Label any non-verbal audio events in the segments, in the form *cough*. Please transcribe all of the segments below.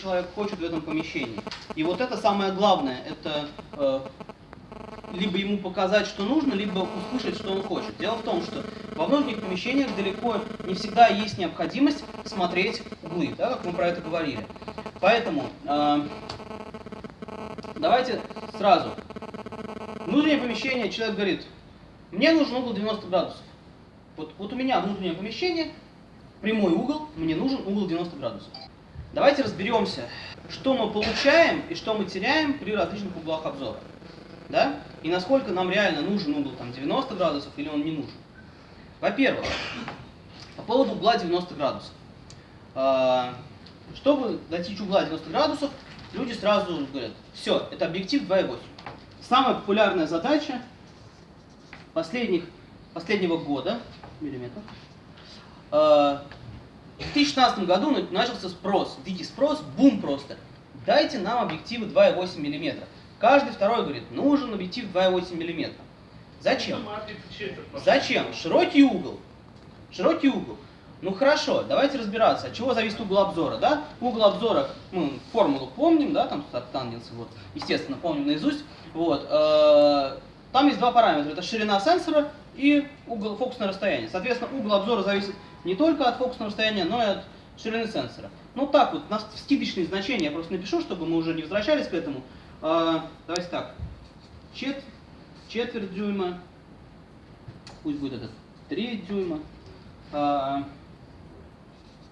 человек хочет в этом помещении. И вот это самое главное, это э, либо ему показать, что нужно, либо услышать, что он хочет. Дело в том, что во многих помещениях далеко не всегда есть необходимость смотреть углы, да, как мы про это говорили. Поэтому э, давайте сразу. Внутреннее помещение, человек говорит, мне нужен угол 90 градусов. Вот, вот у меня внутреннее помещение, прямой угол, мне нужен угол 90 градусов. Давайте разберемся, что мы получаем и что мы теряем при различных углах обзора. Да? И насколько нам реально нужен угол там, 90 градусов или он не нужен. Во-первых, по поводу угла 90 градусов. А, чтобы достичь угла 90 градусов, люди сразу говорят, все, это объектив 2,8. Самая популярная задача последних, последнего года, миллиметров, а, в 2016 году начался спрос, дикий спрос, бум просто. Дайте нам объективы 2,8 мм. Каждый второй говорит, нужен объектив 2,8 мм. Зачем? Зачем? Широкий угол. Широкий угол. Ну хорошо, давайте разбираться, от чего зависит угол обзора, да? Угол обзора, мы формулу помним, да, там тангенсы, вот, естественно, помним наизусть, вот. Э, там есть два параметра, это ширина сенсора и угол фокусное расстояние. Соответственно, угол обзора зависит не только от фокусного расстояния, но и от ширины сенсора. Ну так вот, на скидочные значения я просто напишу, чтобы мы уже не возвращались к этому. А, давайте так. Чет, четверть дюйма, пусть будет это 3 дюйма, а,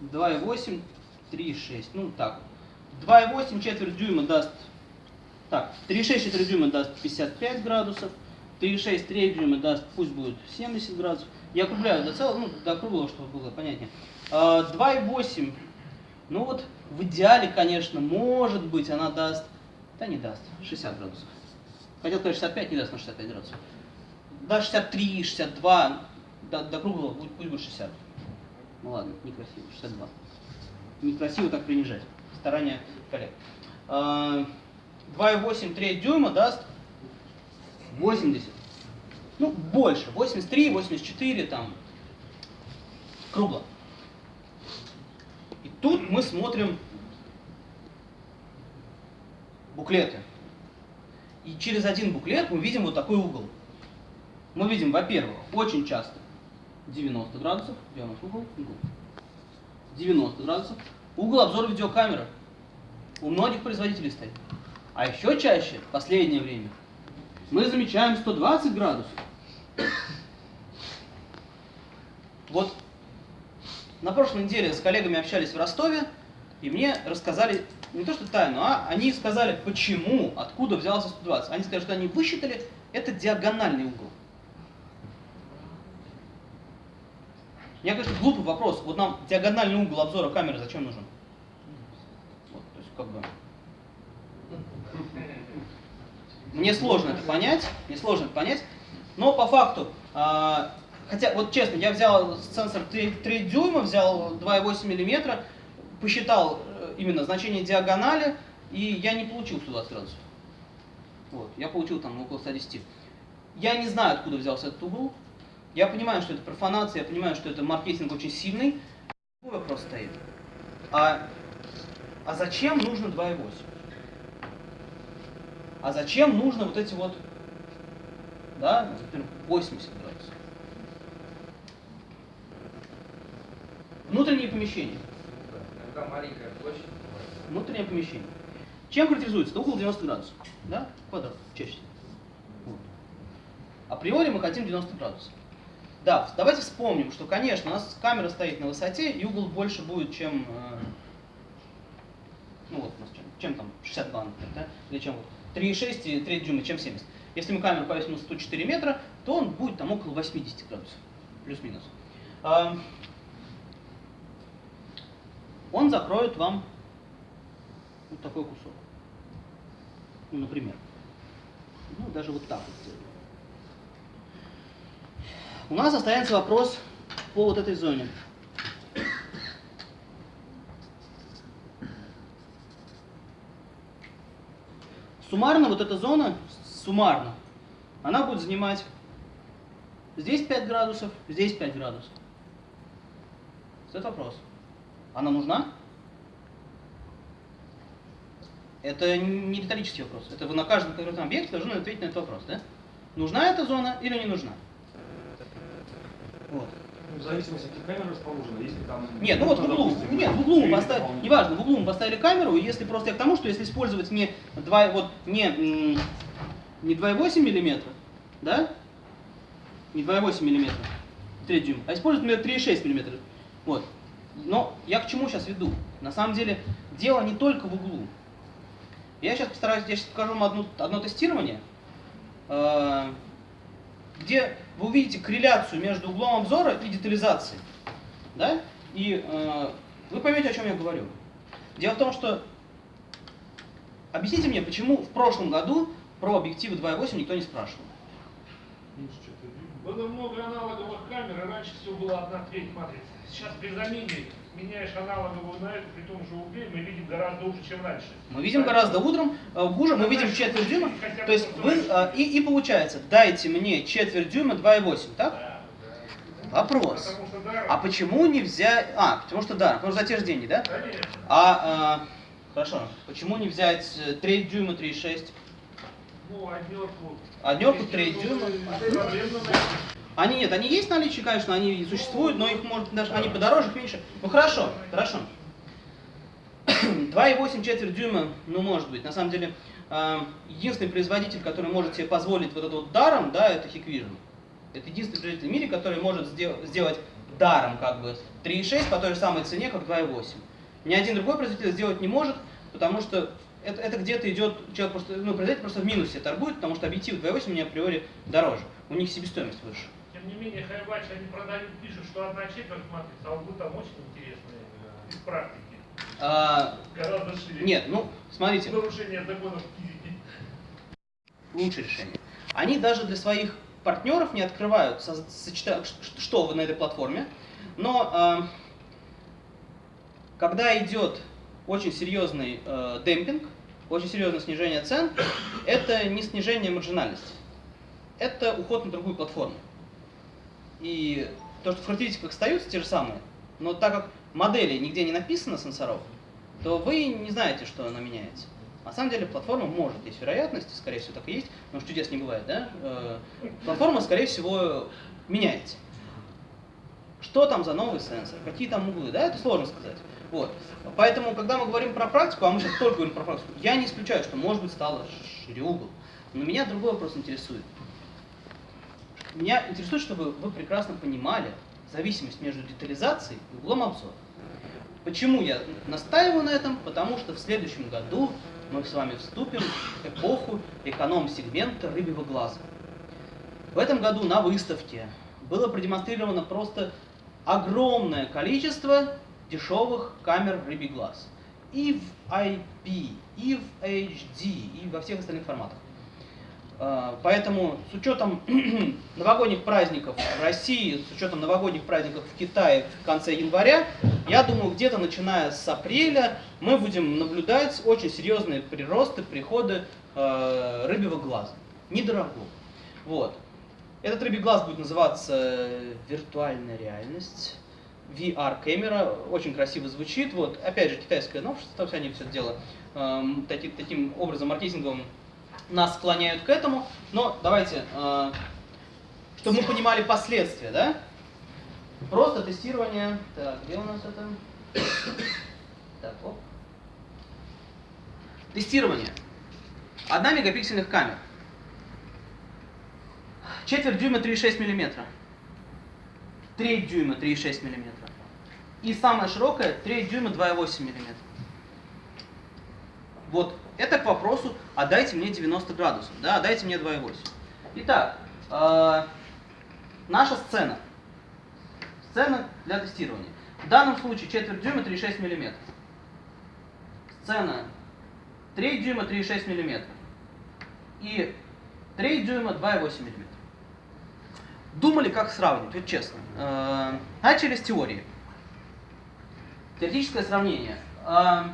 2,8, 3,6, ну так. 2,8 четверть дюйма даст, так, 3,6 четверть дюйма даст 55 градусов, 3,6 треть дюйма даст, пусть будет 70 градусов. Я округляю до целого, ну, до круглого, чтобы было понятнее. 2,8, а, ну вот в идеале, конечно, может быть, она даст, да не даст, 60 градусов. Хотел сказать 65, не даст на 65 градусов. Да, 63, 62, до, до круглого пусть будет 60. Ну ладно, некрасиво, 62. Некрасиво так принижать. Старание коллег. 2,8 а, треть дюйма даст 80. Ну, больше. 83, 84, там, кругло. И тут мы смотрим буклеты. И через один буклет мы видим вот такой угол. Мы видим, во-первых, очень часто 90 градусов, где у нас угол? Угол. 90 градусов. Угол обзора видеокамеры. У многих производителей стоит. А еще чаще, в последнее время, мы замечаем 120 градусов. Вот на прошлой неделе с коллегами общались в Ростове, и мне рассказали не то что тайну, а они сказали, почему, откуда взялся 120. Они сказали, что они высчитали, это диагональный угол. Я, конечно, глупый вопрос. Вот нам диагональный угол обзора камеры зачем нужен? Вот, то есть, как бы... Мне сложно это понять, мне сложно это понять, но по факту, э, хотя вот честно, я взял сенсор 3, 3 дюйма, взял 2,8 миллиметра, посчитал э, именно значение диагонали, и я не получил 120 градусов. Вот, я получил там около 110. Я не знаю, откуда взялся этот угол. Я понимаю, что это профанация, я понимаю, что это маркетинг очень сильный. Какой вопрос стоит? А, а зачем нужно 2,8? А зачем нужно вот эти вот, да, например, 80 градусов? Внутренние помещения. Когда маленькая площадь. Внутреннее помещение. Чем характеризуется? Это угол 90 градусов. Да? Квадрат, чаще. Вот. Априори мы хотим 90 градусов. Да, давайте вспомним, что, конечно, у нас камера стоит на высоте, и угол больше будет, чем, э, ну вот, чем, чем там 62, например, да? или чем вот 3,6 и 3 дюйма, чем 70. Если мы камеру повесим на 104 метра, то он будет там около 80 градусов, плюс-минус. А, он закроет вам вот такой кусок. Ну, например. Ну, даже вот так вот сделаю. У нас останется вопрос по вот этой зоне. Суммарно вот эта зона, суммарно, она будет занимать здесь 5 градусов, здесь 5 градусов. Это вопрос. Она нужна? Это не риторический вопрос. Это вы на каждом конкретном объекте должны ответить на этот вопрос, да? Нужна эта зона или не нужна? Вот. В зависимости от каких камер расположено, если там... Нет, ну вот в углу, допустим, нет, в углу мы поставили, дополнительных. неважно, в углу мы поставили камеру, если просто я к тому, что если использовать не 2, вот, не, не 2,8 миллиметра, да, не 2,8 миллиметра, 3 дюйма, а использовать, например, 3,6 миллиметра, вот. Но я к чему сейчас веду? На самом деле, дело не только в углу. Я сейчас постараюсь, я сейчас покажу вам одну, одно тестирование, э, где вы увидите корреляцию между углом обзора и детализацией. Да? И э, вы поймете, о чем я говорю. Дело в том, что объясните мне, почему в прошлом году про объективы 2.8 никто не спрашивал. Видно. Было много аналоговых камер, и раньше всего была одна треть матрицы. Сейчас при замене меняешь аналоговую на эту, при том же угле, мы видим гораздо лучше, чем раньше. Мы видим гораздо утром, э, хуже, мы видим четверть дюйма. То есть вы, э, и, и получается, дайте мне четверть дюйма 2.8, так? Да. Вопрос. А почему не взять... А, потому что да, потому что за те же деньги, да? конечно. А, э, хорошо, почему не взять э, треть дюйма 3.6? Однерку. Однерку, треть дюйма. Проблем найти. Они нет, они есть в наличии, конечно, они существуют, но их может даже они подороже, меньше. Ну хорошо, хорошо. *coughs* 2,8 четверть дюйма, ну может быть. На самом деле, э, единственный производитель, который может себе позволить вот это вот даром, да, это Hikvision. Это единственный производитель в мире, который может сдел- сделать даром как бы 3,6 по той же самой цене, как 2,8. Ни один другой производитель сделать не может, потому что это, это где-то идет, человек просто, ну, производитель просто в минусе торгует, потому что объектив 2.8 у меня априори дороже. У них себестоимость выше. Тем не менее, Хайвач, они продают, пишут, что одна четверть матрицы, а углы там очень интересные э, из практики. А, Гораздо шире. нет, ну, смотрите, Нарушение законов физики. лучшее решение. Они даже для своих партнеров не открывают, со- что вы на этой платформе, но а, когда идет очень серьезный э, демпинг, очень серьезное снижение цен, это не снижение маржинальности, это уход на другую платформу. И то, что в характеристиках остаются те же самые, но так как модели нигде не написано сенсоров, то вы не знаете, что она меняется. На самом деле платформа может, есть вероятность, скорее всего так и есть, что чудес не бывает, да? Э, Платформа, скорее всего, меняется. Что там за новый сенсор, какие там углы, да, это сложно сказать. Вот. Поэтому, когда мы говорим про практику, а мы сейчас только говорим про практику, я не исключаю, что, может быть, стало шире угол. Но меня другой вопрос интересует. Меня интересует, чтобы вы прекрасно понимали зависимость между детализацией и углом обзора. Почему я настаиваю на этом? Потому что в следующем году мы с вами вступим в эпоху эконом-сегмента рыбьего глаза. В этом году на выставке было продемонстрировано просто огромное количество дешевых камер рыбий глаз. И в IP, и в HD, и во всех остальных форматах. А, Поэтому с учетом *clears throat* новогодних праздников в России, с учетом новогодних праздников в Китае в конце января, я думаю, где-то начиная с апреля мы будем наблюдать очень серьезные приросты, приходы э, рыбьего глаза. Недорогого. Вот. Этот рыбий глаз будет называться виртуальная реальность. VR-камера, очень красиво звучит. Вот, опять же, китайское новшество, то они все это дело эм, таки- таким образом маркетинговым нас склоняют к этому. Но давайте, э, чтобы мы понимали последствия, да? Просто тестирование. Так, где у нас это? Так, оп. Тестирование. Одна мегапиксельных камер. Четверть дюйма 3,6 миллиметра. Треть дюйма 3,6 миллиметра. И самая широкая треть дюйма 2,8 миллиметра. Вот, это к вопросу, а дайте мне 90 градусов, да, а дайте мне 2,8. Итак, э, наша сцена. Сцена для тестирования. В данном случае четверть дюйма 3,6 миллиметров. Сцена треть дюйма 3,6 миллиметров. И треть дюйма 2,8 миллиметра. Думали, как сравнивать, вот честно. Э, Начали с теории. Теоретическое сравнение. Э,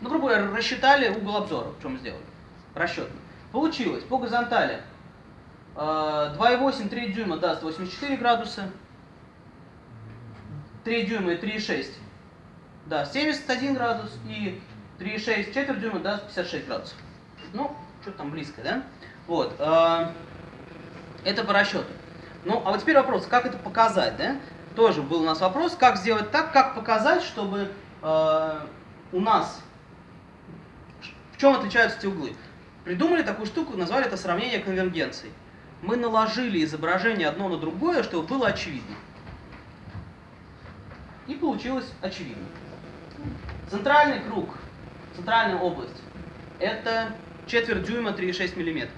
Ну, грубо говоря, рассчитали угол обзора, что мы сделали. Расчетно. Получилось по горизонтали э, 2,8, 3 дюйма даст 84 градуса. 3 дюйма и 3,6 даст 71 градус. И 3,6 четверть дюйма даст 56 градусов. Ну, что там близко, да? Вот. Это по расчету. Ну, а вот теперь вопрос, как это показать, да? Тоже был у нас вопрос, как сделать так, как показать, чтобы э, у нас... В чем отличаются эти углы? Придумали такую штуку, назвали это сравнение конвергенций. Мы наложили изображение одно на другое, чтобы было очевидно. И получилось очевидно. Центральный круг, центральная область, это четверть дюйма 3,6 миллиметра.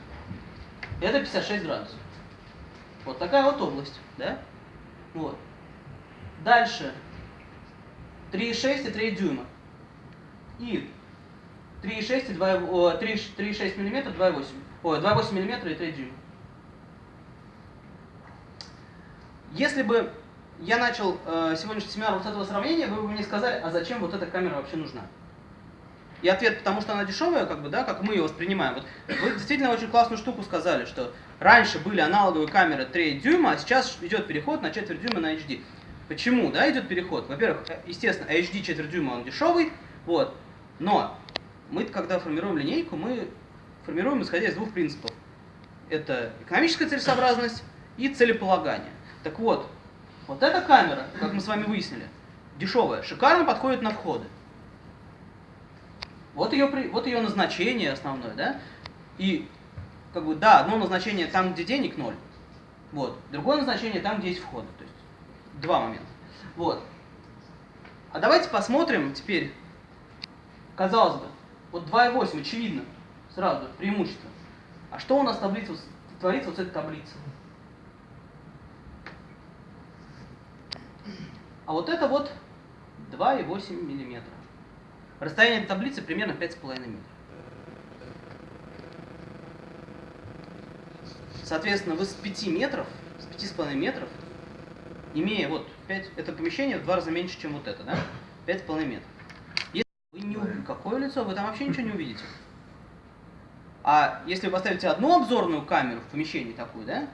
Это 56 градусов. Вот такая вот область, да? Вот. Дальше 3,6 и 3 дюйма. И 3,6 и 2, о, 3 3,6 миллиметра, 2,8. Ой, 2,8 миллиметра и 3 дюйма. Если бы я начал э, сегодняшний семинар вот этого сравнения, вы бы мне сказали, а зачем вот эта камера вообще нужна? И ответ, потому что она дешевая, как бы, да, как мы ее воспринимаем. Вот вы действительно очень классную штуку сказали, что раньше были аналоговые камеры 3 дюйма, а сейчас идет переход на четверть дюйма на HD. Почему, да, идет переход? Во-первых, э, естественно, HD четверть дюйма он дешевый, вот, но мы, когда формируем линейку, мы формируем исходя из двух принципов. Это экономическая целесообразность и целеполагание. Так вот, вот эта камера, как мы с вами выяснили, дешевая, шикарно подходит на входы. Вот ее, вот ее назначение основное, да? И, как бы, да, одно назначение там, где денег ноль, вот. Другое назначение там, где есть входы, то есть два момента. Вот. А давайте посмотрим теперь, казалось бы, вот 2,8, очевидно, сразу, преимущество. А что у нас таблица, творится вот с этой таблицей? А вот это вот 2,8 миллиметра. Расстояние таблицы примерно 5,5 метров. Соответственно, вы с 5 метров, с 5,5 метров, имея вот 5, это помещение в два раза меньше, чем вот это, да? 5,5 метров. Если вы не увидите, какое лицо, вы там вообще ничего не увидите. А если вы поставите одну обзорную камеру в помещении такую, да,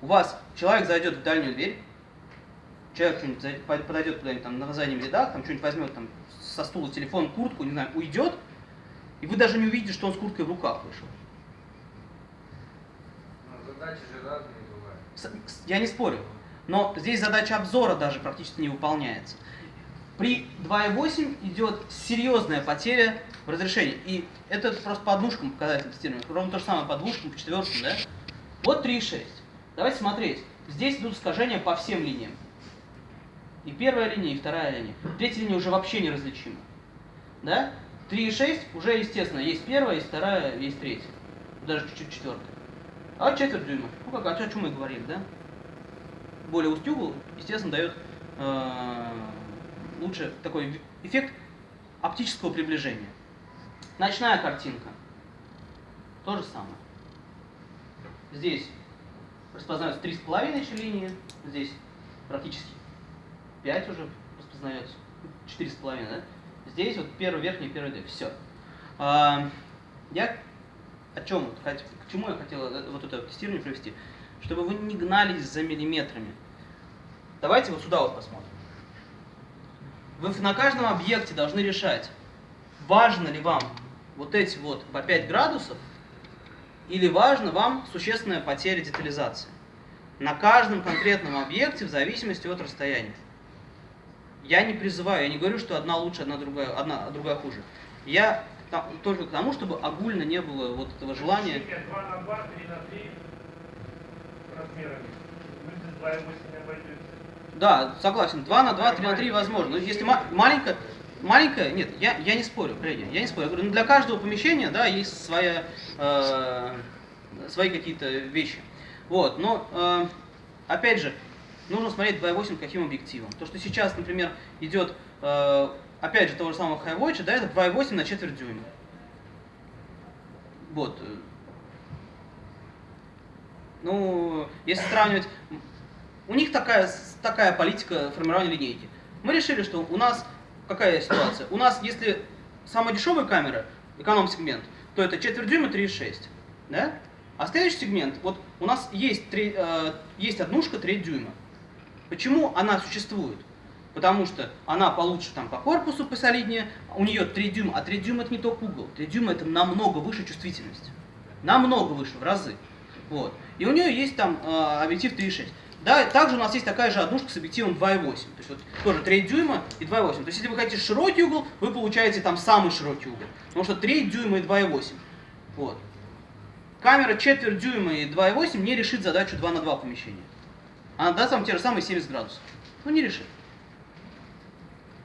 у вас человек зайдет в дальнюю дверь, человек что-нибудь подойдет куда-нибудь там на заднем рядах, там что-нибудь возьмет там со стула телефон, куртку, не знаю, уйдет, и вы даже не увидите, что он с курткой в руках вышел. Ну, задачи же разные бывают. Я не спорю. Но здесь задача обзора даже практически не выполняется. При 2.8 идет серьезная потеря в разрешении. И это просто по двушкам показатель тестирования. Ровно то же самое по двушкам, по четверкам, да? Вот 3.6. Давайте смотреть. Здесь идут искажения по всем линиям. И первая линия, и вторая линия. Третья линия уже вообще неразличима. Да? 3.6 уже, естественно, есть первая, есть вторая, есть третья. Даже чуть-чуть четвертая. А вот четверть дюйма. Ну как, о чем мы говорили, да? более угол, естественно, дает э, лучше такой эффект оптического приближения. Ночная картинка. То же самое. Здесь распознаются 3,5 еще линии, здесь практически 5 уже распознается, 4,5, да? Здесь вот первый верхний, первый D. Все. Я о чем, к чему я хотел э, вот это тестирование провести? Чтобы вы не гнались за миллиметрами. Давайте вот сюда вот посмотрим. Вы на каждом объекте должны решать, важно ли вам вот эти вот по 5 градусов, или важно вам существенная потеря детализации. На каждом конкретном объекте в зависимости от расстояния. Я не призываю, я не говорю, что одна лучше, одна другая, одна, а другая хуже. Я та- только к тому, чтобы огульно не было вот этого желания. 2 на 2, 3 на 3 размерами. Вы 2,8 не обойдете. Да, согласен. 2 на 2, 3 на 3 возможно. Но если ма- маленькая, маленькая, нет, я, я не спорю, Фредди, я не спорю. Я говорю, ну, для каждого помещения, да, есть своя, э, свои какие-то вещи. Вот, но, э, опять же, нужно смотреть 2.8 каким объективом. То, что сейчас, например, идет, э, опять же, того же самого Highwatch, да, это 2.8 на четверть дюйма. Вот. Ну, если сравнивать, у них такая, такая политика формирования линейки. Мы решили, что у нас какая ситуация? У нас, если самая дешевая камера, эконом-сегмент, то это четверть дюйма 3,6. Да? А следующий сегмент, вот у нас есть, три, э, есть однушка треть дюйма. Почему она существует? потому что она получше там по корпусу посолиднее, у нее 3 дюйма, а 3 дюйма это не только угол, 3 дюйма это намного выше чувствительность, намного выше, в разы. Вот. И у нее есть там э, объектив 3.6. Да, также у нас есть такая же однушка с объективом 2.8. То есть вот тоже 3 дюйма и 2.8. То есть если вы хотите широкий угол, вы получаете там самый широкий угол. Потому что 3 дюйма и 2.8. Вот. Камера четверть дюйма и 2.8 не решит задачу 2 на 2 помещения. Она даст вам те же самые 70 градусов. Ну не решит.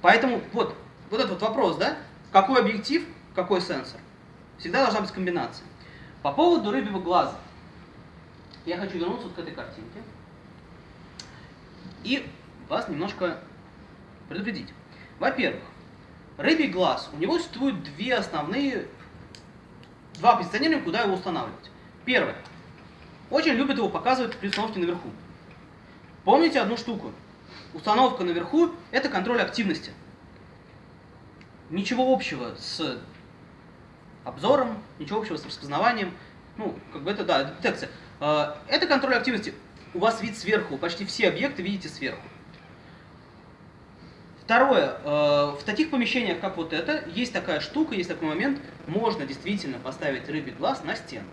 Поэтому вот, вот этот вот вопрос, да? Какой объектив, какой сенсор? Всегда должна быть комбинация. По поводу рыбьего глаза. Я хочу вернуться вот к этой картинке. И вас немножко предупредить. Во-первых, рыбий глаз, у него существует две основные, два позиционирования, куда его устанавливать. Первое. Очень любят его показывать при установке наверху. Помните одну штуку? Установка наверху – это контроль активности. Ничего общего с обзором, ничего общего с распознаванием. Ну, как бы это, да, это детекция. Э, Это контроль активности. У вас вид сверху, почти все объекты видите сверху. Второе, э, в таких помещениях, как вот это, есть такая штука, есть такой момент, можно действительно поставить рыбий глаз на стену.